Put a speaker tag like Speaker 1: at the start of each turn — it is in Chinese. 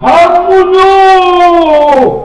Speaker 1: 韩木怒。